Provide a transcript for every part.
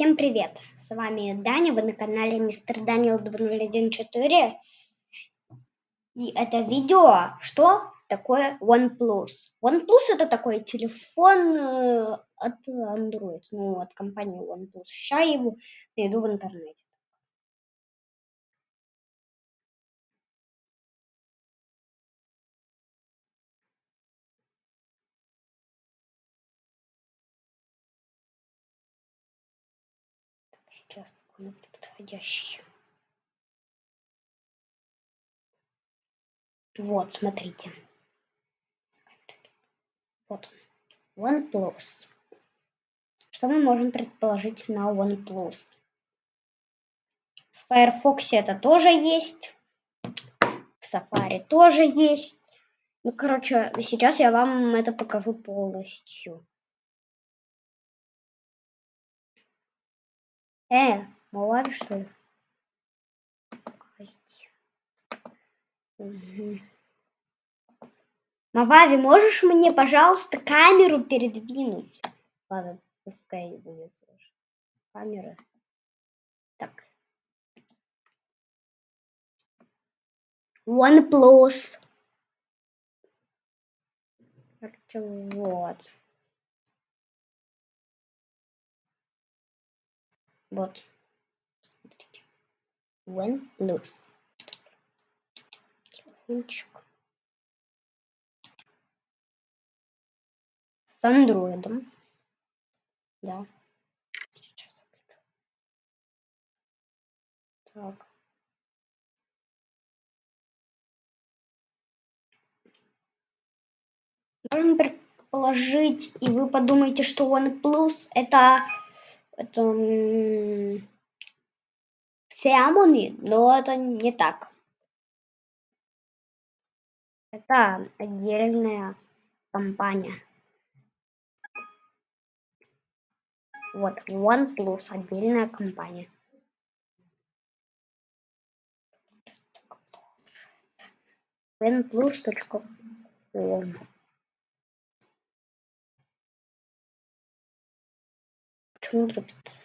Всем привет! С вами Даня, вы на канале Мистер Даниэл 2014. И это видео, что такое OnePlus. OnePlus это такой телефон э, от Android, ну от компании OnePlus. Сейчас я его найду в интернете. Сейчас он подходящий. Вот, смотрите. Вот он. OnePlus. Что мы можем предположить на OnePlus? В Firefox это тоже есть. В Safari тоже есть. Ну, короче, сейчас я вам это покажу полностью. Э, Мавави, что ли? Угу. Мавави, можешь мне, пожалуйста, камеру передвинуть? Ладно, пускай будет камера. Так. OnePlus. Вот. Вот. Смотрите. OnePlus. Телефончик. С андроидом. Да. Сейчас Так. Можем предположить, и вы подумаете, что OnePlus это это Xiaomi, но это не так. Это отдельная компания. Вот, OnePlus, отдельная компания. OnePlus.com Почему дробится?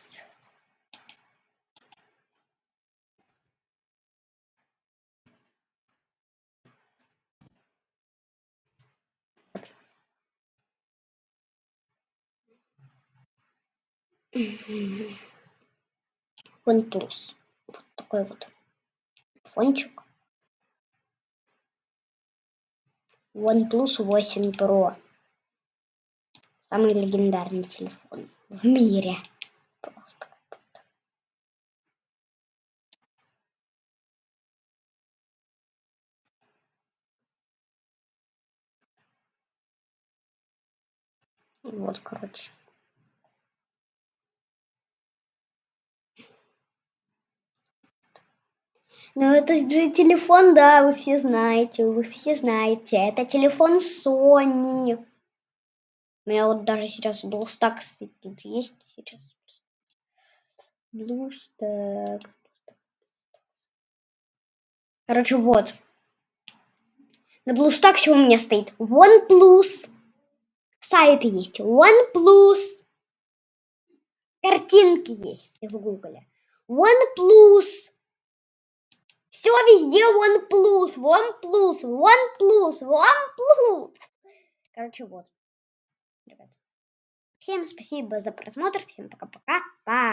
OnePlus. Вот такой вот фончик. OnePlus 8 Pro. Самый легендарный телефон в мире. Просто. Вот, короче. Ну, это же телефон, да, вы все знаете, вы все знаете. Это телефон Sony. У меня вот даже сейчас BlueStacks тут есть сейчас. BlueStacks. Короче, вот. На BlueStacks у меня стоит OnePlus. Сайт есть OnePlus. Картинки есть в Гугле. OnePlus. Все везде OnePlus, OnePlus, OnePlus, OnePlus. Короче, вот. Ребят. Всем спасибо за просмотр. Всем пока-пока. Пока.